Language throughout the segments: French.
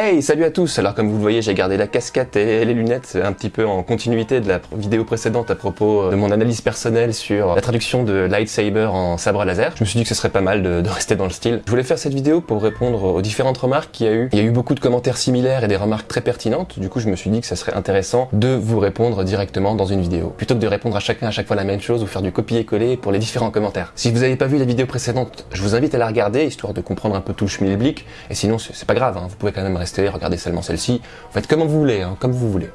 Hey, salut à tous Alors comme vous le voyez, j'ai gardé la casquette et les lunettes un petit peu en continuité de la vidéo précédente à propos euh, de mon analyse personnelle sur la traduction de lightsaber en sabre laser. Je me suis dit que ce serait pas mal de, rester dans le style. Je voulais faire cette vidéo pour répondre aux différentes remarques qu'il y a eu. Il y a eu beaucoup de commentaires similaires et des remarques très pertinentes, du coup je me suis dit que ça serait intéressant de vous répondre directement dans une vidéo, plutôt que de répondre à chacun à chaque fois la même chose ou faire du copier-coller pour les différents commentaires. Si vous n'avez pas vu la vidéo précédente, je vous invite à la regarder, histoire de comprendre un peu tout le schmilblick, et sinon c'est pas grave, hein. vous pouvez quand même rester regardez seulement celle-ci. Faites comme vous voulez, hein, comme vous voulez.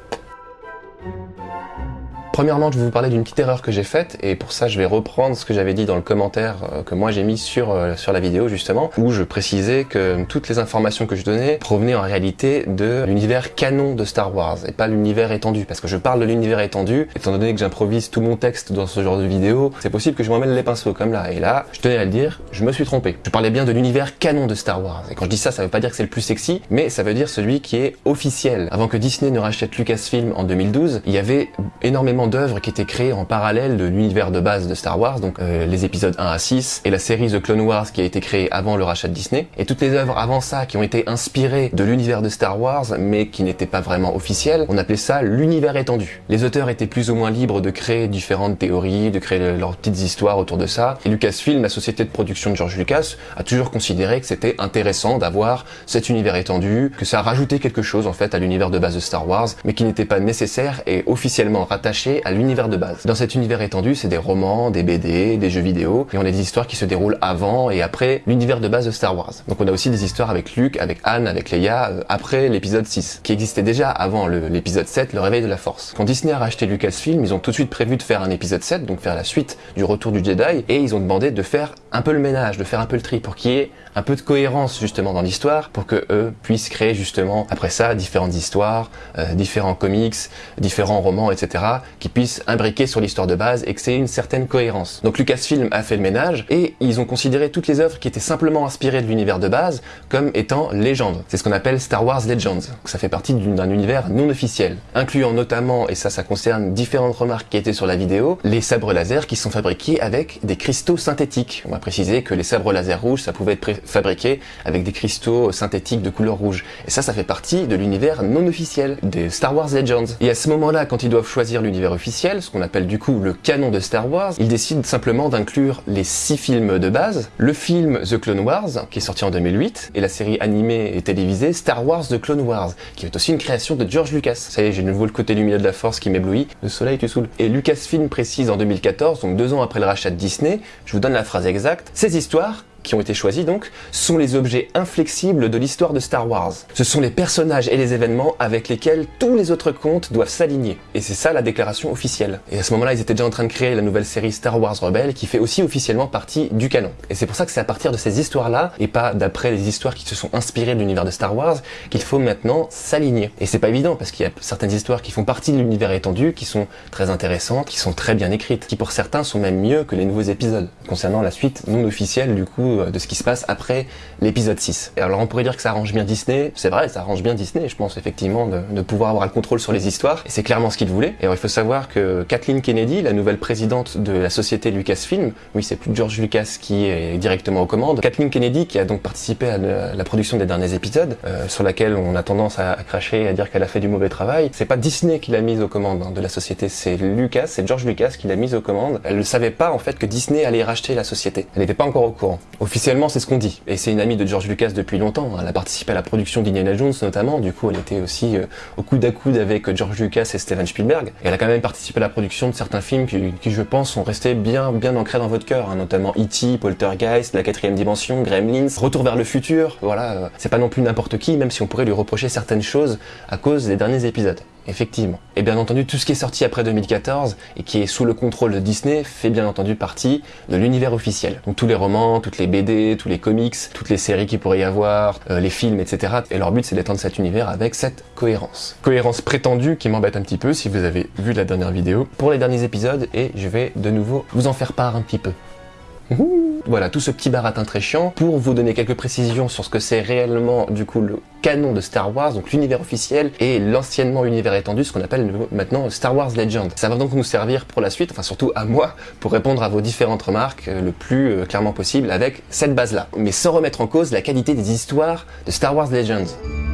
Premièrement, je vais vous parler d'une petite erreur que j'ai faite, et pour ça, je vais reprendre ce que j'avais dit dans le commentaire euh, que moi j'ai mis sur, euh, sur la vidéo, justement, où je précisais que toutes les informations que je donnais provenaient en réalité de l'univers canon de Star Wars, et pas l'univers étendu, parce que je parle de l'univers étendu, étant donné que j'improvise tout mon texte dans ce genre de vidéo, c'est possible que je m'emmène les pinceaux, comme là, et là, je tenais à le dire, je me suis trompé. Je parlais bien de l'univers canon de Star Wars, et quand je dis ça, ça veut pas dire que c'est le plus sexy, mais ça veut dire celui qui est officiel. Avant que Disney ne rachète Lucasfilm en 2012, il y avait énormément d'œuvres qui étaient créées en parallèle de l'univers de base de Star Wars, donc euh, les épisodes 1 à 6, et la série The Clone Wars qui a été créée avant le rachat de Disney, et toutes les œuvres avant ça qui ont été inspirées de l'univers de Star Wars, mais qui n'étaient pas vraiment officielles, on appelait ça l'univers étendu. Les auteurs étaient plus ou moins libres de créer différentes théories, de créer leurs petites histoires autour de ça, et Lucasfilm, la société de production de George Lucas, a toujours considéré que c'était intéressant d'avoir cet univers étendu, que ça rajoutait quelque chose en fait à l'univers de base de Star Wars, mais qui n'était pas nécessaire et officiellement rattaché à l'univers de base. Dans cet univers étendu, c'est des romans, des BD, des jeux vidéo, et on a des histoires qui se déroulent avant et après l'univers de base de Star Wars. Donc on a aussi des histoires avec Luke, avec Anne, avec Leia, euh, après l'épisode 6, qui existait déjà avant l'épisode 7, le réveil de la force. Quand Disney a racheté Lucasfilm, ils ont tout de suite prévu de faire un épisode 7, donc faire la suite du retour du Jedi, et ils ont demandé de faire un peu le ménage, de faire un peu le tri, pour qu'il y ait un peu de cohérence justement dans l'histoire, pour que eux puissent créer justement après ça différentes histoires, euh, différents comics, différents romans, etc., qui puissent imbriqué sur l'histoire de base et que c'est une certaine cohérence. Donc Lucasfilm a fait le ménage et ils ont considéré toutes les œuvres qui étaient simplement inspirées de l'univers de base comme étant légendes. C'est ce qu'on appelle Star Wars Legends. ça fait partie d'un univers non officiel, incluant notamment, et ça ça concerne différentes remarques qui étaient sur la vidéo, les sabres laser qui sont fabriqués avec des cristaux synthétiques. On va préciser que les sabres laser rouges, ça pouvait être fabriqué avec des cristaux synthétiques de couleur rouge. Et ça, ça fait partie de l'univers non officiel des Star Wars Legends. Et à ce moment-là, quand ils doivent choisir l'univers officiel, ce qu'on appelle du coup le canon de Star Wars, il décide simplement d'inclure les six films de base, le film The Clone Wars, qui est sorti en 2008, et la série animée et télévisée Star Wars The Clone Wars, qui est aussi une création de George Lucas. Ça y est, j'ai de nouveau le côté lumineux de la force qui m'éblouit, le soleil tu saoules. Et Lucasfilm précise en 2014, donc deux ans après le rachat de Disney, je vous donne la phrase exacte, ces histoires qui ont été choisis donc, sont les objets inflexibles de l'histoire de Star Wars. Ce sont les personnages et les événements avec lesquels tous les autres contes doivent s'aligner. Et c'est ça la déclaration officielle. Et à ce moment-là, ils étaient déjà en train de créer la nouvelle série Star Wars Rebelle qui fait aussi officiellement partie du canon. Et c'est pour ça que c'est à partir de ces histoires-là, et pas d'après les histoires qui se sont inspirées de l'univers de Star Wars, qu'il faut maintenant s'aligner. Et c'est pas évident parce qu'il y a certaines histoires qui font partie de l'univers étendu, qui sont très intéressantes, qui sont très bien écrites, qui pour certains sont même mieux que les nouveaux épisodes. Concernant la suite non officielle du coup euh, de ce qui se passe après l'épisode 6. Et alors on pourrait dire que ça arrange bien Disney, c'est vrai, ça arrange bien Disney, je pense effectivement, de, pouvoir avoir le contrôle sur les histoires, et c'est clairement ce qu'il voulait. Et alors il faut savoir que Kathleen Kennedy, la nouvelle présidente de la société Lucasfilm, oui c'est plus George Lucas qui est directement aux commandes, Kathleen Kennedy qui a donc participé à la production des derniers épisodes, euh, sur laquelle on a tendance à, cracher et à dire qu'elle a fait du mauvais travail, c'est pas Disney qui l'a mise aux commandes hein, de la société, c'est Lucas, c'est George Lucas qui l'a mise aux commandes. Elle ne savait pas en fait que Disney allait racheter la société. Elle n'était pas encore au courant. Officiellement c'est ce qu'on dit. Et c'est une amie de George Lucas depuis longtemps. Elle a participé à la production d'Indiana Jones notamment. Du coup, elle était aussi euh, au coude à coude avec George Lucas et Steven Spielberg. Et elle a quand même participé à la production de certains films qui, je pense, sont restés bien, bien ancrés dans votre cœur. Hein, notamment E.T., Poltergeist, La quatrième dimension, Gremlins, Retour vers le futur. Voilà, euh, c'est pas non plus n'importe qui, même si on pourrait lui reprocher certaines choses à cause des derniers épisodes. Effectivement. Et bien entendu, tout ce qui est sorti après 2014 et qui est sous le contrôle de Disney fait bien entendu partie de l'univers officiel. Donc tous les romans, toutes les BD, tous les comics, toutes les séries qui pourrait y avoir, euh, les films, etc. Et leur but c'est d'étendre cet univers avec cette cohérence. Cohérence prétendue qui m'embête un petit peu si vous avez vu la dernière vidéo pour les derniers épisodes et je vais de nouveau vous en faire part un petit peu. Voilà, tout ce petit baratin très chiant pour vous donner quelques précisions sur ce que c'est réellement du coup le canon de Star Wars, donc l'univers officiel et l'anciennement univers étendu, ce qu'on appelle maintenant Star Wars Legend. Ça va donc nous servir pour la suite, enfin surtout à moi, pour répondre à vos différentes remarques euh, le plus euh, clairement possible avec cette base-là, mais sans remettre en cause la qualité des histoires de Star Wars Legends.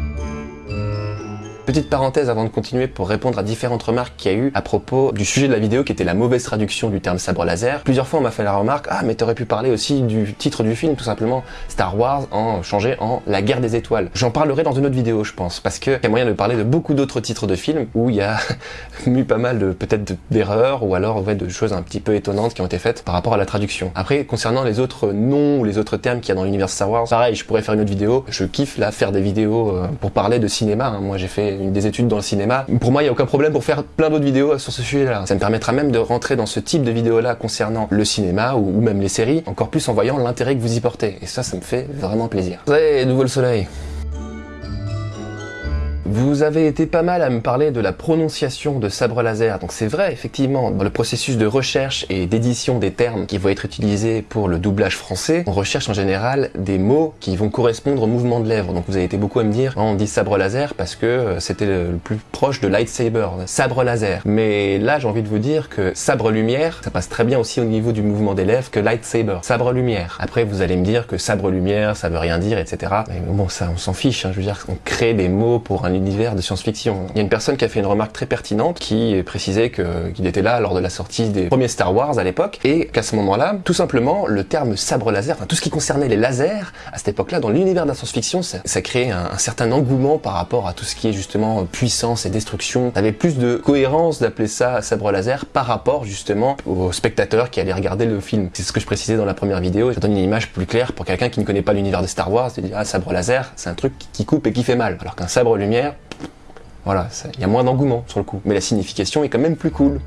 Petite parenthèse avant de continuer pour répondre à différentes remarques qu'il y a eu à propos du sujet de la vidéo qui était la mauvaise traduction du terme sabre laser. Plusieurs fois on m'a fait la remarque, ah mais t'aurais pu parler aussi du titre du film tout simplement, Star Wars en changé en La guerre des étoiles. J'en parlerai dans une autre vidéo je pense, parce qu'il y a moyen de parler de beaucoup d'autres titres de films où il y a eu pas mal de peut-être d'erreurs ou alors de choses un petit peu étonnantes qui ont été faites par rapport à la traduction. Après, concernant les autres noms ou les autres termes qu'il y a dans l'univers Star Wars, pareil, je pourrais faire une autre vidéo. Je kiffe là faire des vidéos euh, pour parler de cinéma. Hein. Moi, j'ai fait des études dans le cinéma. Pour moi, il n'y a aucun problème pour faire plein d'autres vidéos sur ce sujet-là. Ça me permettra même de rentrer dans ce type de vidéo-là concernant le cinéma ou, même les séries, encore plus en voyant l'intérêt que vous y portez. Et ça, ça me fait vraiment plaisir. Nouveau le soleil vous avez été pas mal à me parler de la prononciation de sabre laser, donc c'est vrai, effectivement, dans le processus de recherche et d'édition des termes qui vont être utilisés pour le doublage français, on recherche en général des mots qui vont correspondre au mouvement de lèvres. Donc vous avez été beaucoup à me dire, on dit sabre laser parce que euh, c'était le plus proche de lightsaber, sabre laser. Mais là, j'ai envie de vous dire que sabre lumière, ça passe très bien aussi au niveau du mouvement des lèvres que lightsaber, sabre lumière. Après, vous allez me dire que sabre lumière, ça veut rien dire, etc. Mais bon, ça, on s'en fiche, hein. je veux dire, on crée des mots pour un univers de science-fiction. Il y a une personne qui a fait une remarque très pertinente qui précisait qu'il était là lors de la sortie des premiers Star Wars à l'époque et qu'à ce moment-là, tout simplement, le terme sabre laser, enfin tout ce qui concernait les lasers, à cette époque-là, dans l'univers de la science-fiction, ça, ça créait un, certain engouement par rapport à tout ce qui est justement puissance et destruction. avait plus de cohérence d'appeler ça sabre laser par rapport justement aux spectateurs qui allaient regarder le film. C'est ce que je précisais dans la première vidéo. Ça donne une image plus claire pour quelqu'un qui ne connaît pas l'univers de Star Wars, c'est dire ah sabre laser, c'est un truc qui coupe et qui fait mal, alors qu'un sabre lumière, voilà, il y a moins d'engouement sur le coup, mais la signification est quand même plus cool.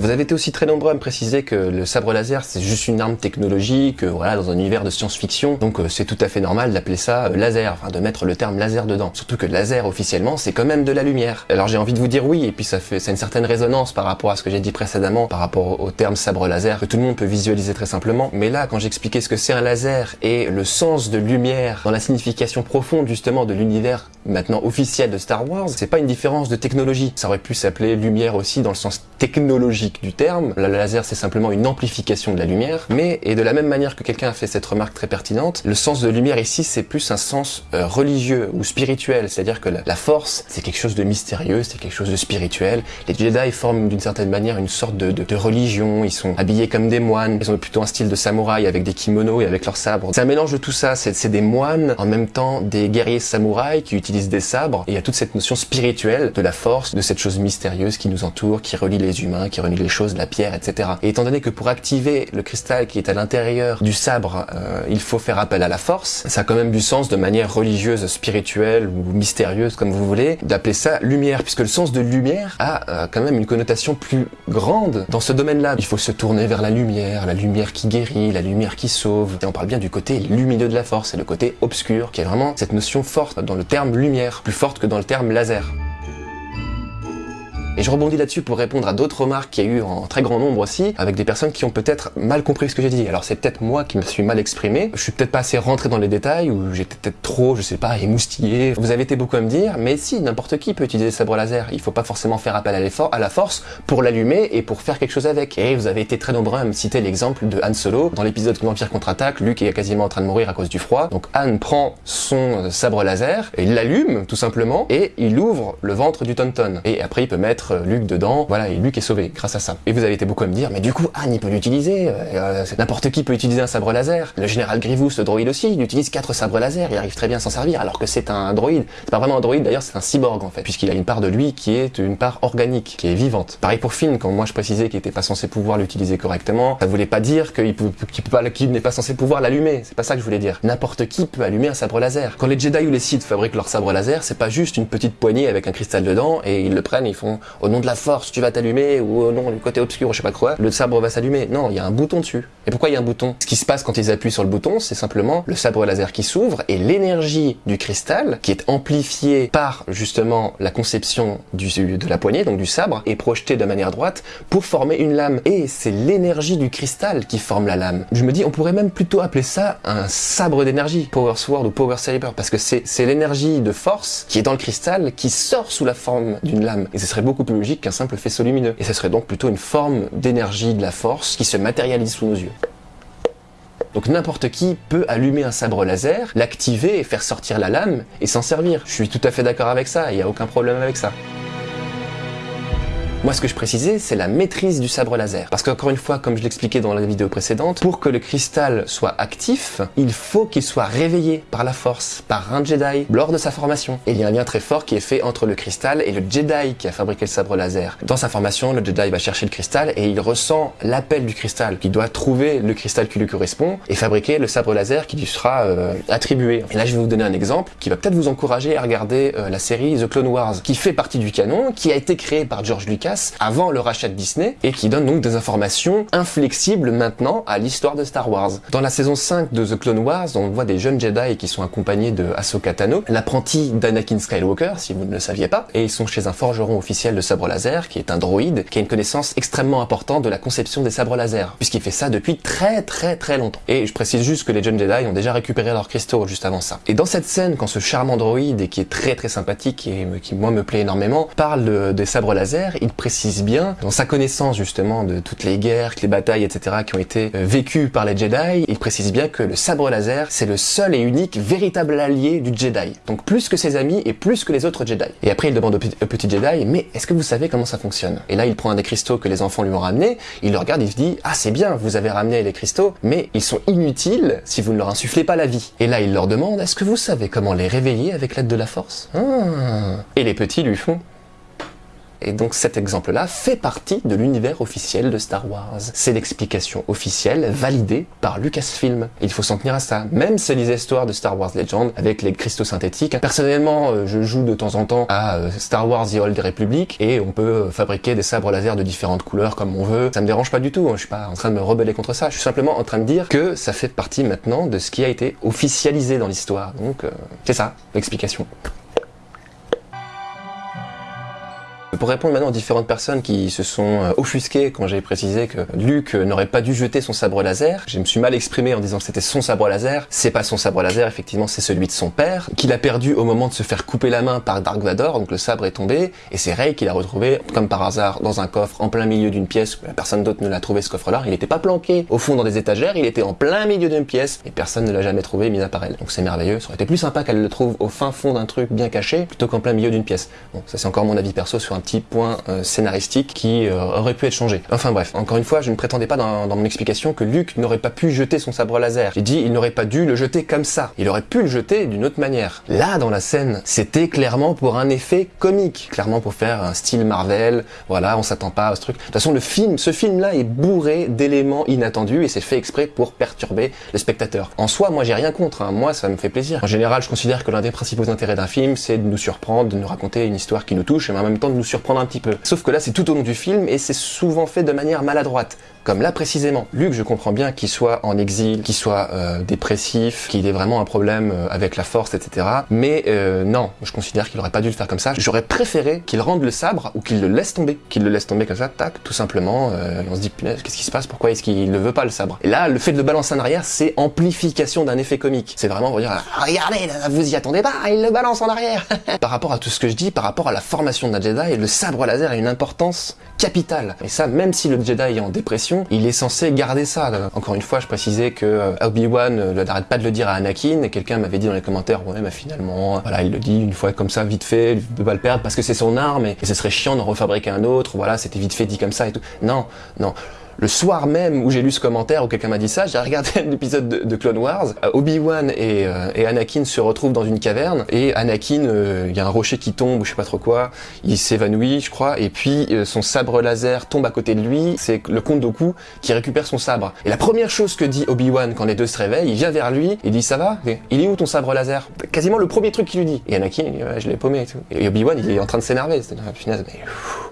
Vous avez été aussi très nombreux à me préciser que le sabre laser c'est juste une arme technologique, voilà, dans un univers de science-fiction, donc euh, c'est tout à fait normal d'appeler ça euh, laser, enfin de mettre le terme laser dedans. Surtout que laser officiellement c'est quand même de la lumière. Alors j'ai envie de vous dire oui, et puis ça fait ça a une certaine résonance par rapport à ce que j'ai dit précédemment, par rapport au terme sabre laser, que tout le monde peut visualiser très simplement. Mais là, quand j'expliquais ce que c'est un laser et le sens de lumière dans la signification profonde justement de l'univers maintenant officiel de Star Wars, c'est pas une différence de technologie. Ça aurait pu s'appeler lumière aussi dans le sens technologique du terme. Le laser, c'est simplement une amplification de la lumière. Mais, et de la même manière que quelqu'un a fait cette remarque très pertinente, le sens de lumière ici, c'est plus un sens euh, religieux ou spirituel. C'est-à-dire que la, force, c'est quelque chose de mystérieux, c'est quelque chose de spirituel. Les Jedi forment d'une certaine manière une sorte de, de, religion. Ils sont habillés comme des moines. Ils ont plutôt un style de samouraï avec des kimonos et avec leurs sabres. C'est un mélange de tout ça. C'est des moines, en même temps des guerriers samouraïs qui utilisent des sabres. Et il y a toute cette notion spirituelle de la force, de cette chose mystérieuse qui nous entoure, qui relie les humains, qui relie les choses, la pierre, etc. Et étant donné que pour activer le cristal qui est à l'intérieur du sabre, euh, il faut faire appel à la force, ça a quand même du sens de manière religieuse, spirituelle ou mystérieuse, comme vous voulez, d'appeler ça lumière, puisque le sens de lumière a euh, quand même une connotation plus grande dans ce domaine-là. Il faut se tourner vers la lumière, la lumière qui guérit, la lumière qui sauve. Et on parle bien du côté lumineux de la force, et le côté obscur, qui est vraiment cette notion forte dans le terme lumière, plus forte que dans le terme laser. Et je rebondis là-dessus pour répondre à d'autres remarques qu'il y a eu en très grand nombre aussi, avec des personnes qui ont peut-être mal compris ce que j'ai dit. Alors c'est peut-être moi qui me suis mal exprimé, je suis peut-être pas assez rentré dans les détails, ou j'étais peut-être trop, je sais pas, émoustillé. Vous avez été beaucoup à me dire, mais si, n'importe qui peut utiliser sabre laser. Il faut pas forcément faire appel à la force pour l'allumer et pour faire quelque chose avec. Et vous avez été très nombreux à me citer l'exemple de Han Solo. Dans l'épisode L'Empire contre-attaque, Luke est quasiment en train de mourir à cause du froid. Donc Han prend son sabre laser, et il l'allume tout simplement, et il ouvre le ventre du Tonton. Et après il peut mettre euh, Luke dedans, voilà, et Luke est sauvé grâce à ça. Et vous avez été beaucoup à me dire, mais du coup, Anne, il peut l'utiliser, euh, euh, n'importe qui peut utiliser un sabre laser. Le général Grievous, le droïde aussi, il utilise quatre sabres laser, il arrive très bien à s'en servir, alors que c'est un droïde. C'est pas vraiment un droïde, d'ailleurs, c'est un cyborg en fait, puisqu'il a une part de lui qui est une part organique, qui est vivante. Pareil pour Finn, quand moi je précisais qu'il était pas censé pouvoir l'utiliser correctement, ça voulait pas dire qu'il qu'il n'est pas censé pouvoir l'allumer. C'est pas ça que je voulais dire. N'importe qui peut allumer un sabre laser. Quand les Jedi ou les Sith fabriquent leur sabre laser, c'est pas juste une petite poignée avec un cristal dedans et ils le prennent, ils font au nom de la force, tu vas t'allumer ou au nom du côté obscur je sais pas quoi, le sabre va s'allumer. Non, il y a un bouton dessus. Et pourquoi il y a un bouton? Ce qui se passe quand ils appuient sur le bouton, c'est simplement le sabre laser qui s'ouvre et l'énergie du cristal qui est amplifiée par justement la conception du, de la poignée, donc du sabre, est projetée de manière droite pour former une lame. Et c'est l'énergie du cristal qui forme la lame. Je me dis, on pourrait même plutôt appeler ça un sabre d'énergie, Power Sword ou Power Saber, parce que c'est l'énergie de force qui est dans le cristal qui sort sous la forme d'une lame. Et ce serait beaucoup plus logique qu'un simple faisceau lumineux. Et ce serait donc plutôt une forme d'énergie de la force qui se matérialise sous nos yeux. Donc n'importe qui peut allumer un sabre laser, l'activer et faire sortir la lame et s'en servir. Je suis tout à fait d'accord avec ça, il n'y a aucun problème avec ça. Moi, ce que je précisais, c'est la maîtrise du sabre laser. Parce qu'encore une fois, comme je l'expliquais dans la vidéo précédente, pour que le cristal soit actif, il faut qu'il soit réveillé par la force, par un Jedi, lors de sa formation. Et il y a un lien très fort qui est fait entre le cristal et le Jedi qui a fabriqué le sabre laser. Dans sa formation, le Jedi va chercher le cristal et il ressent l'appel du cristal, qui doit trouver le cristal qui lui correspond et fabriquer le sabre laser qui lui sera euh, attribué. Et là, je vais vous donner un exemple qui va peut-être vous encourager à regarder euh, la série The Clone Wars, qui fait partie du canon, qui a été créé par George Lucas avant le rachat de Disney et qui donne donc des informations inflexibles maintenant à l'histoire de Star Wars. Dans la saison 5 de The Clone Wars, on voit des jeunes Jedi qui sont accompagnés de Ahsoka Tano, l'apprenti d'Anakin Skywalker, si vous ne le saviez pas, et ils sont chez un forgeron officiel de sabre laser qui est un droïde qui a une connaissance extrêmement importante de la conception des sabres laser, puisqu'il fait ça depuis très très très longtemps. Et je précise juste que les jeunes Jedi ont déjà récupéré leurs cristaux juste avant ça. Et dans cette scène, quand ce charmant droïde, et qui est très très sympathique et qui moi me plaît énormément, parle des sabres laser, il précise bien, dans sa connaissance justement de toutes les guerres, les batailles, etc. qui ont été euh, vécues par les Jedi, il précise bien que le sabre laser, c'est le seul et unique véritable allié du Jedi. Donc plus que ses amis et plus que les autres Jedi. Et après il demande au petit Jedi, mais est-ce que vous savez comment ça fonctionne? Et là il prend un des cristaux que les enfants lui ont ramené, il le regarde, il se dit, ah c'est bien, vous avez ramené les cristaux, mais ils sont inutiles si vous ne leur insufflez pas la vie. Et là il leur demande, est-ce que vous savez comment les réveiller avec l'aide de la force? Ah. Et les petits lui font, et donc cet exemple-là fait partie de l'univers officiel de Star Wars. C'est l'explication officielle validée par Lucasfilm. Il faut s'en tenir à ça. Même c'est les histoires de Star Wars Legend avec les cristaux synthétiques. Personnellement, euh, je joue de temps en temps à euh, Star Wars The Old Republic et on peut euh, fabriquer des sabres laser de différentes couleurs comme on veut. Ça me dérange pas du tout. Hein. Je suis pas en train de me rebeller contre ça. Je suis simplement en train de dire que ça fait partie maintenant de ce qui a été officialisé dans l'histoire. Donc c'est ça, l'explication. Pour répondre maintenant aux différentes personnes qui se sont euh, offusquées quand j'ai précisé que Luke n'aurait pas dû jeter son sabre laser, je me suis mal exprimé en disant que c'était son sabre laser, c'est pas son sabre laser, effectivement c'est celui de son père, qu'il a perdu au moment de se faire couper la main par Dark Vador, donc le sabre est tombé, et c'est Rey qui l'a retrouvé, comme par hasard, dans un coffre en plein milieu d'une pièce, personne d'autre ne l'a trouvé ce coffre-là, il n'était pas planqué au fond dans des étagères, il était en plein milieu d'une pièce, et personne ne l'a jamais trouvé, mis à part elle. Donc c'est merveilleux, ça aurait été plus sympa qu'elle le trouve au fin fond d'un truc bien caché, plutôt qu'en plein milieu d'une pièce. Bon, ça c'est encore mon avis perso sur petit point euh, scénaristique qui euh, aurait pu être changé. Enfin bref, encore une fois, je ne prétendais pas dans, mon explication que Luke n'aurait pas pu jeter son sabre laser. J'ai dit il n'aurait pas dû le jeter comme ça. Il aurait pu le jeter d'une autre manière. Là, dans la scène, c'était clairement pour un effet comique, clairement pour faire un style Marvel. Voilà, on s'attend pas à ce truc. De toute façon, le film, ce film-là est bourré d'éléments inattendus et c'est fait exprès pour perturber le spectateur. En soi, moi, j'ai rien contre. Hein. Moi, ça me fait plaisir. En général, je considère que l'un des principaux intérêts d'un film, c'est de nous surprendre, de nous raconter une histoire qui nous touche, et en même temps de nous surprendre un petit peu. Sauf que là, c'est tout au long du film et c'est souvent fait de manière maladroite. Comme là précisément, Luc, je comprends bien qu'il soit en exil, qu'il soit euh, dépressif, qu'il ait vraiment un problème euh, avec la force, etc. Mais euh, non, je considère qu'il aurait pas dû le faire comme ça. J'aurais préféré qu'il rende le sabre ou qu'il le laisse tomber, qu'il le laisse tomber comme ça, tac, tout simplement. on se dit qu'est-ce qui se passe? Pourquoi est-ce qu'il ne veut pas le sabre? Et là, le fait de le balancer en arrière, c'est amplification d'un effet comique. C'est vraiment dire regardez, vous y attendez pas, il le balance en arrière. par rapport à tout ce que je dis, par rapport à la formation d'un Jedi, le sabre laser a une importance capitale. Et ça, même si le Jedi est en dépression, il est censé garder ça. Encore une fois, je précisais que euh, Obi-Wan euh, n'arrête pas de le dire à Anakin, et quelqu'un m'avait dit dans les commentaires, ouais, mais finalement, voilà, il le dit une fois comme ça, vite fait, il peut pas le perdre parce que c'est son arme, et, et ce serait chiant d'en refabriquer un autre, voilà, c'était vite fait dit comme ça et tout. Non, non le soir même où j'ai lu ce commentaire où quelqu'un m'a dit ça, j'ai regardé l'épisode de, de, Clone Wars. Euh, Obi-Wan et, euh, et, Anakin se retrouvent dans une caverne et Anakin, euh, il y a un rocher qui tombe ou je sais pas trop quoi, il s'évanouit, je crois, et puis son sabre laser tombe à côté de lui. C'est le comte Doku qui récupère son sabre. Et la première chose que dit Obi-Wan quand les deux se réveillent, il vient vers lui et dit ça va? Il est où ton sabre laser? Quasiment le premier truc qu'il lui dit. Et Anakin, il je l'ai paumé et tout. Et Obi-Wan, il est en train de s'énerver.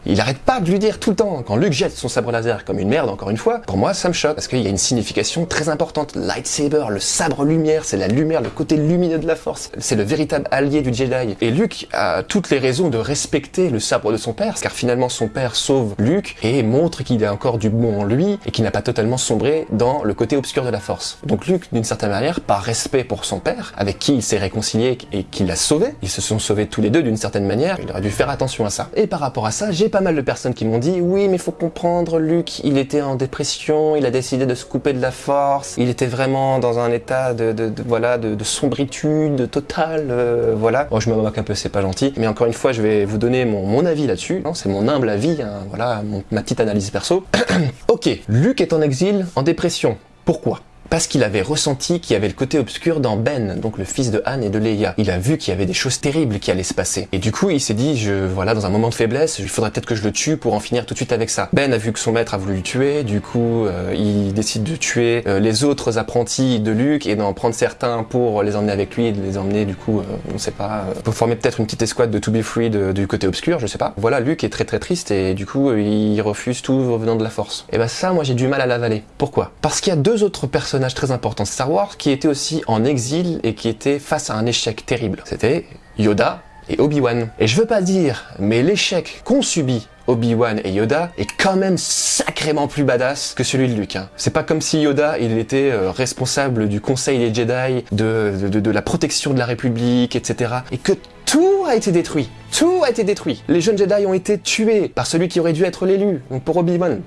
Il arrête pas de lui dire tout le temps. Quand Luke jette son sabre laser comme une merde encore une fois, pour moi ça me choque parce qu'il y a une signification très importante. Lightsaber, le sabre lumière, c'est la lumière, le côté lumineux de la force. C'est le véritable allié du Jedi. Et Luke a toutes les raisons de respecter le sabre de son père, car finalement son père sauve Luke et montre qu'il a encore du bon en lui et qu'il n'a pas totalement sombré dans le côté obscur de la force. Donc Luke, d'une certaine manière, par respect pour son père, avec qui il s'est réconcilié et qui l'a sauvé, ils se sont sauvés tous les deux d'une certaine manière, il aurait dû faire attention à ça. Et par rapport à ça, j'ai pas mal de personnes qui m'ont dit, oui mais faut comprendre, Luke, il était en dépression, il a décidé de se couper de la force, il était vraiment dans un état de, voilà de, de, sombritude totale, euh, voilà. Bon, je me moque un peu, c'est pas gentil, mais encore une fois, je vais vous donner mon, avis là-dessus. C'est mon humble avis, hein, voilà, ma petite analyse perso. ok, Luc est en exil, en dépression. Pourquoi? Parce qu'il avait ressenti qu'il y avait le côté obscur dans Ben, donc le fils de Anne et de Leia. Il a vu qu'il y avait des choses terribles qui allaient se passer. Et du coup, il s'est dit, je, voilà, dans un moment de faiblesse, il faudrait peut-être que je le tue pour en finir tout de suite avec ça. Ben a vu que son maître a voulu le tuer, du coup, euh, il décide de tuer euh, les autres apprentis de Luke et d'en prendre certains pour les emmener avec lui et de les emmener, du coup, euh, on sait pas, pour former peut-être une petite escouade de To Be Free du côté obscur, je sais pas. Voilà, Luke est très très triste et du coup, il refuse tout revenant de la force. Et ben ça, moi j'ai du mal à l'avaler. Pourquoi? Parce qu'il y a deux autres personnages très importants Star Wars qui était aussi en exil et qui était face à un échec terrible. C'était Yoda et Obi-Wan. Et je veux pas dire, mais l'échec qu'ont subi Obi-Wan et Yoda est quand même sacrément plus badass que celui de Luke. Hein. C'est pas comme si Yoda, il était euh, responsable du conseil des Jedi, de, la protection de la République, etc. Et que tout a été détruit. Tout a été détruit. Les jeunes Jedi ont été tués par celui qui aurait dû être l'élu. Donc pour Obi-Wan,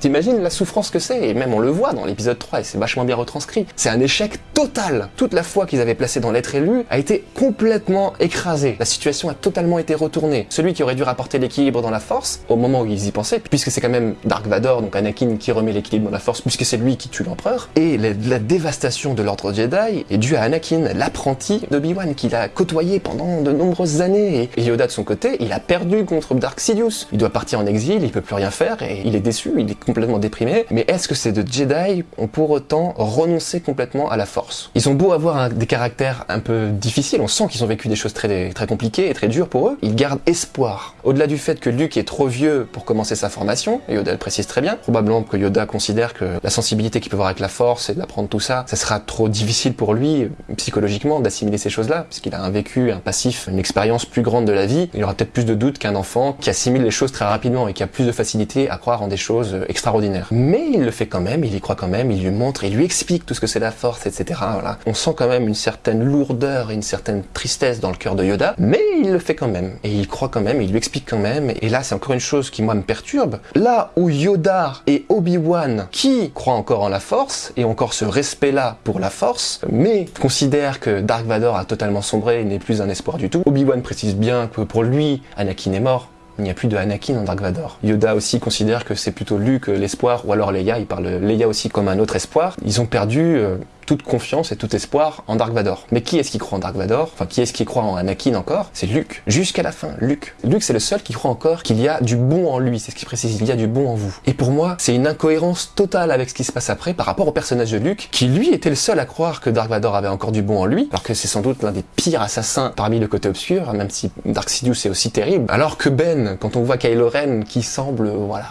t'imagines la souffrance que c'est Et même on le voit dans l'épisode 3 et c'est vachement bien retranscrit. C'est un échec total. Toute la foi qu'ils avaient placée dans l'être élu a été complètement écrasée. La situation a totalement été retournée. Celui qui aurait dû rapporter l'équilibre dans la force, au moment où ils y pensaient, puisque c'est quand même Dark Vador, donc Anakin qui remet l'équilibre dans la force, puisque c'est lui qui tue l'empereur, et la, dévastation de l'ordre Jedi est due à Anakin, l'apprenti d'Obi-Wan, qu'il a côtoyé pendant de nombreuses années. Et Yoda de son côté, il a perdu contre Dark Sidious. Il doit partir en exil, il peut plus rien faire, et il est déçu, il est complètement déprimé. Mais est-ce que ces deux Jedi ont pour autant renoncé complètement à la force? Ils ont beau avoir des caractères un peu difficiles, on sent qu'ils ont vécu des choses très, très compliquées et très dures pour eux, ils gardent espoir. Au-delà du fait que Luke est trop vieux pour commencer sa formation, et Yoda le précise très bien, probablement que Yoda considère que la sensibilité qu'il peut avoir avec la force et d'apprendre tout ça, ça sera trop difficile pour lui, psychologiquement, d'assimiler ces choses-là, puisqu'il a un vécu, un passif, une expérience plus grande de la vie, il aura peut-être plus de doutes qu'un enfant qui assimile les choses très rapidement et qui a plus de facilité à croire en des choses extraordinaires. Mais il le fait quand même, il y croit quand même, il lui montre, il lui explique tout ce que c'est la force, etc. On sent quand même une certaine lourdeur et une certaine tristesse dans le cœur de Yoda, mais il le fait quand même. Et il croit quand même, il lui explique quand même. Et là, c'est encore une chose qui, moi, me perturbe. Là où Yoda et Obi-Wan, qui croient encore en la force, et encore ce respect-là pour la force, mais considèrent que Dark Vador a totalement sombré et n'est plus un espoir du tout. Obi-Wan précise bien que pour lui, Anakin est mort, il n'y a plus de Anakin en Dark Vador. Yoda aussi considère que c'est plutôt Luke l'espoir, ou alors Leia, il parle Leia aussi comme un autre espoir. Ils ont perdu euh, toute confiance et tout espoir en Dark Vador. Mais qui est-ce qui croit en Dark Vador? Enfin, qui est-ce qui croit en Anakin encore? C'est Luke. Jusqu'à la fin, Luke. Luke, c'est le seul qui croit encore qu'il y a du bon en lui. C'est ce qu'il précise, il y a du bon en vous. Et pour moi, c'est une incohérence totale avec ce qui se passe après par rapport au personnage de Luke, qui lui était le seul à croire que Dark Vador avait encore du bon en lui, alors que c'est sans doute l'un des pires assassins parmi le côté obscur, même si Dark Sidious est aussi terrible. Alors que Ben, quand on voit Kylo Ren qui semble, voilà,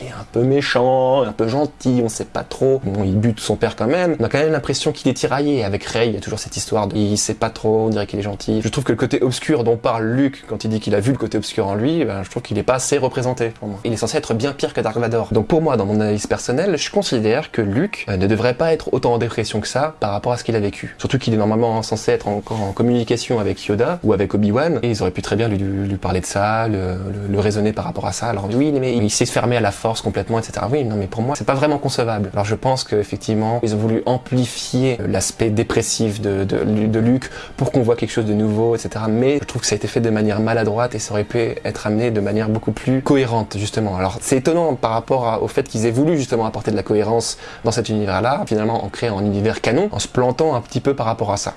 il est un peu méchant, un peu gentil, on sait pas trop. Bon, il bute son père quand même. On a quand même l'impression qu'il est tiraillé. Avec Rey, il y a toujours cette histoire de il sait pas trop, on dirait qu'il est gentil. Je trouve que le côté obscur dont parle Luke quand il dit qu'il a vu le côté obscur en lui, ben, je trouve qu'il est pas assez représenté pour moi. Il est censé être bien pire que Dark Vador. Donc pour moi, dans mon analyse personnelle, je considère que Luke euh, ne devrait pas être autant en dépression que ça par rapport à ce qu'il a vécu. Surtout qu'il est normalement censé être encore en communication avec Yoda ou avec Obi-Wan et ils auraient pu très bien lui, parler de ça, le, le, raisonner par rapport à ça. Alors oui, mais il s'est fermé à la complètement, etc. Oui, non, mais pour moi, c'est pas vraiment concevable. Alors je pense qu'effectivement, ils ont voulu amplifier l'aspect dépressif de, de, pour qu'on voit quelque chose de nouveau, etc. Mais je trouve que ça a été fait de manière maladroite et ça aurait pu être amené de manière beaucoup plus cohérente, justement. Alors c'est étonnant par rapport au fait qu'ils aient voulu justement apporter de la cohérence dans cet univers-là, finalement en créant un univers canon, en se plantant un petit peu par rapport à ça.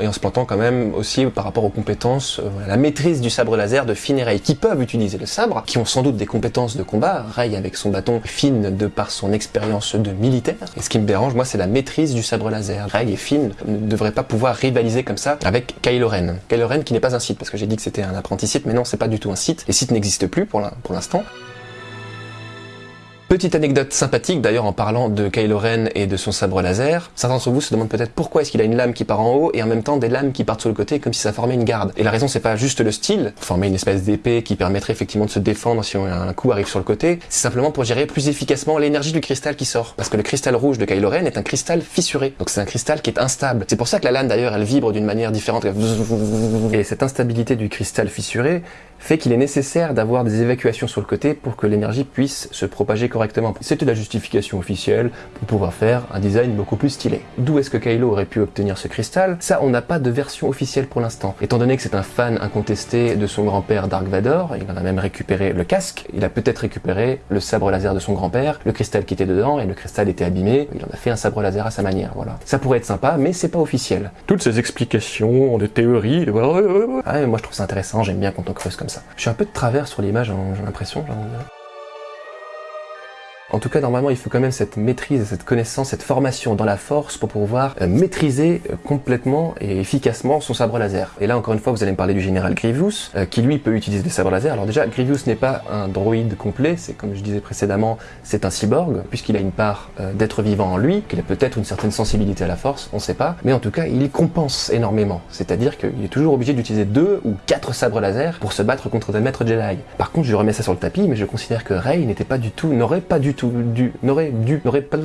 Et en se plantant quand même aussi par rapport aux compétences, euh, la maîtrise du sabre laser de Finn et Rey, qui peuvent utiliser le sabre, qui ont sans doute des compétences de combat, Rey avec son bâton, Finn de par son expérience de militaire. Et ce qui me dérange, moi, c'est la maîtrise du sabre laser. Rey et Finn ne devraient pas pouvoir rivaliser comme ça avec Kylo Ren. Kylo Ren qui n'est pas un site, parce que j'ai dit que c'était un apprenti site, mais non, c'est pas du tout un site. Les sites n'existent plus pour l'instant. Petite anecdote sympathique d'ailleurs en parlant de Kylo Ren et de son sabre laser. Certains d'entre vous se demandent peut-être pourquoi est-ce qu'il a une lame qui part en haut et en même temps des lames qui partent sur le côté comme si ça formait une garde. Et la raison c'est pas juste le style, former une espèce d'épée qui permettrait effectivement de se défendre si un coup arrive sur le côté, c'est simplement pour gérer plus efficacement l'énergie du cristal qui sort. Parce que le cristal rouge de Kylo Ren est un cristal fissuré. Donc c'est un cristal qui est instable. C'est pour ça que la lame d'ailleurs elle vibre d'une manière différente. Et cette instabilité du cristal fissuré fait qu'il est nécessaire d'avoir des évacuations sur le côté pour que l'énergie puisse se propager correctement correctement. C'était la justification officielle pour pouvoir faire un design beaucoup plus stylé. D'où est-ce que Kylo aurait pu obtenir ce cristal? Ça, on n'a pas de version officielle pour l'instant. Étant donné que c'est un fan incontesté de son grand-père Dark Vador, il en a même récupéré le casque, il a peut-être récupéré le sabre laser de son grand-père, le cristal qui était dedans, et le cristal était abîmé, il en a fait un sabre laser à sa manière, voilà. Ça pourrait être sympa, mais c'est pas officiel. Toutes ces explications, des théories, ah, moi je trouve ça intéressant, j'aime bien quand on creuse comme ça. Je suis un peu de travers sur l'image, hein, j'ai l'impression, en tout cas, normalement, il faut quand même cette maîtrise, cette connaissance, cette formation dans la force pour pouvoir euh, maîtriser euh, complètement et efficacement son sabre laser. Et là, encore une fois, vous allez me parler du général Grievous, euh, qui lui peut utiliser des sabres laser. Alors déjà, Grievous n'est pas un droïde complet, c'est comme je disais précédemment, c'est un cyborg, puisqu'il a une part d'être vivant en lui, qu'il a peut-être une certaine sensibilité à la force, on sait pas, mais en tout cas, il compense énormément. C'est-à-dire qu'il est toujours obligé d'utiliser deux ou quatre sabres laser pour se battre contre des maîtres Jedi. Par contre, je remets ça sur le tapis, mais je considère que Rey n'était pas du tout, n'aurait pas du tout dû, n'aurait dû, n'aurait pas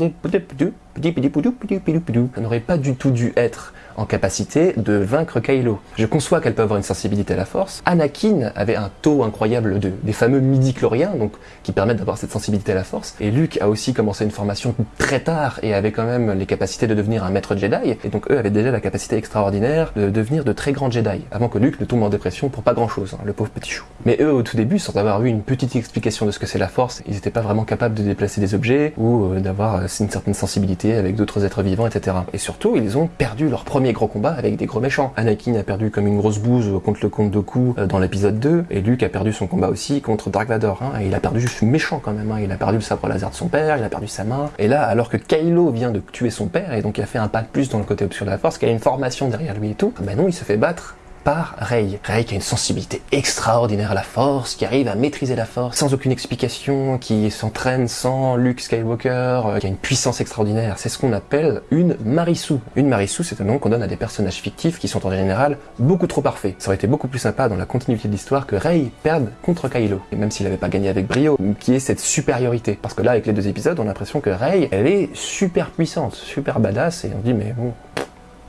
n'aurait pas du tout dû être en capacité de vaincre Kylo. Je conçois qu'elle peut avoir une sensibilité à la force. Anakin avait un taux incroyable de, des fameux midi-chloriens, donc qui permettent d'avoir cette sensibilité à la force. Et Luke a aussi commencé une formation très tard et avait quand même les capacités de devenir un maître Jedi. Et donc eux avaient déjà la capacité extraordinaire de devenir de très grands Jedi, avant que Luke ne tombe en dépression pour pas grand chose, hein, le pauvre petit chou. Mais eux, au tout début, sans avoir eu une petite explication de ce que c'est la force, ils n'étaient pas vraiment capables de déplacer des objets ou euh, d'avoir euh, une certaine sensibilité avec d'autres êtres vivants, etc. Et surtout, ils ont perdu leur premier gros combat avec des gros méchants. Anakin a perdu comme une grosse bouse contre le comte Doku euh, dans l'épisode 2, et Luke a perdu son combat aussi contre Dark Vador. Hein, il a perdu juste méchant quand même. Hein. Il a perdu le sabre laser de son père, il a perdu sa main. Et là, alors que Kylo vient de tuer son père, et donc il a fait un pas de plus dans le côté obscur de la Force, qu'il a une formation derrière lui et tout, ben non, il se fait battre par Rey. Rey qui a une sensibilité extraordinaire à la force, qui arrive à maîtriser la force sans aucune explication, qui s'entraîne sans Luke Skywalker, euh, qui a une puissance extraordinaire. C'est ce qu'on appelle une Marissou. Une Marissou, c'est un nom qu'on donne à des personnages fictifs qui sont en général beaucoup trop parfaits. Ça aurait été beaucoup plus sympa dans la continuité de l'histoire que Rey perde contre Kylo. Et même s'il n'avait pas gagné avec brio, qui est cette supériorité. Parce que là, avec les deux épisodes, on a l'impression que Rey, elle est super puissante, super badass, et on dit mais bon,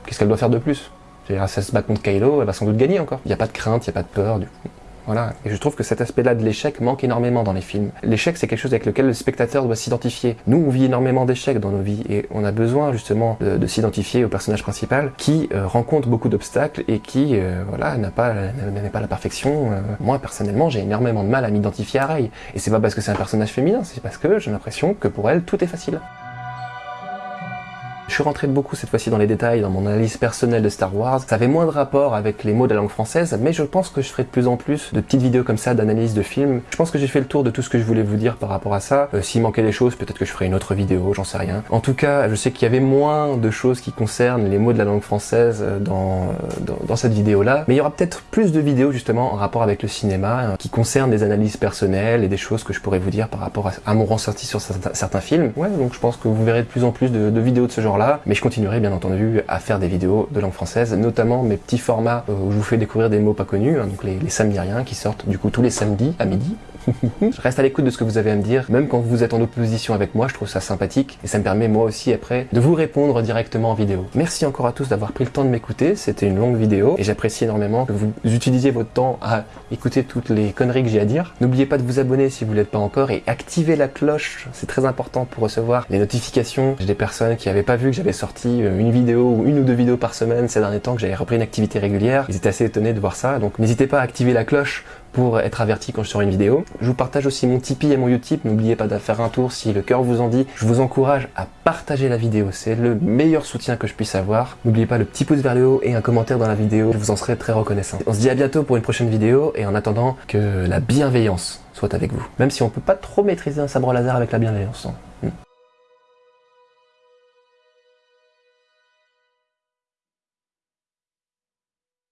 qu'est-ce qu'elle doit faire de plus? À se bat contre Kylo, elle va sans doute gagner encore. Il n'y a pas de crainte, il n'y a pas de peur. Du Voilà. Et je trouve que cet aspect-là de l'échec manque énormément dans les films. L'échec, c'est quelque chose avec lequel le spectateur doit s'identifier. Nous, on vit énormément d'échecs dans nos vies et on a besoin justement de, s'identifier au personnage principal qui euh, rencontre beaucoup d'obstacles et qui, euh, voilà, n'a pas, n'est pas la perfection. Euh, moi, personnellement, j'ai énormément de mal à m'identifier à Rey. Et c'est pas parce que c'est un personnage féminin, c'est parce que j'ai l'impression que pour elle, tout est facile. Je suis rentré beaucoup cette fois-ci dans les détails, dans mon analyse personnelle de Star Wars. Ça avait moins de rapport avec les mots de la langue française, mais je pense que je ferai de plus en plus de petites vidéos comme ça d'analyse de films. Je pense que j'ai fait le tour de tout ce que je voulais vous dire par rapport à ça. Euh, S'il manquait des choses, peut-être que je ferai une autre vidéo, j'en sais rien. En tout cas, je sais qu'il y avait moins de choses qui concernent les mots de la langue française euh, dans, euh, dans, cette vidéo-là, mais il y aura peut-être plus de vidéos justement en rapport avec le cinéma, qui concernent des analyses personnelles et des choses que je pourrais vous dire par rapport à, mon ressenti sur certains, films. Ouais, donc je pense que vous verrez de plus en plus de, de vidéos de ce mais je continuerai bien entendu à faire des vidéos de langue française, notamment mes petits formats euh, où je vous fais découvrir des mots pas connus, hein, donc les, les qui sortent du coup tous les samedis à midi, je reste à l'écoute de ce que vous avez à me dire, même quand vous êtes en opposition avec moi, je trouve ça sympathique et ça me permet moi aussi après de vous répondre directement en vidéo. Merci encore à tous d'avoir pris le temps de m'écouter, c'était une longue vidéo et j'apprécie énormément que vous utilisiez votre temps à écouter toutes les conneries que j'ai à dire. N'oubliez pas de vous abonner si vous ne l'êtes pas encore et activer la cloche, c'est très important pour recevoir les notifications. J'ai des personnes qui n'avaient pas vu que j'avais sorti euh, une vidéo ou une ou deux vidéos par semaine ces derniers temps, que j'avais repris une activité régulière. Ils étaient assez étonnés de voir ça, donc n'hésitez pas à activer la cloche pour être averti quand je sors une vidéo. Je vous partage aussi mon Tipeee et mon Utip, n'oubliez pas de faire un tour si le cœur vous en dit. Je vous encourage à partager la vidéo, c'est le meilleur soutien que je puisse avoir. N'oubliez pas le petit pouce vers le haut et un commentaire dans la vidéo, je vous en serai très reconnaissant. On se dit à bientôt pour une prochaine vidéo et en attendant que la bienveillance soit avec vous. Même si on peut pas trop maîtriser un sabre laser avec la bienveillance. Hein.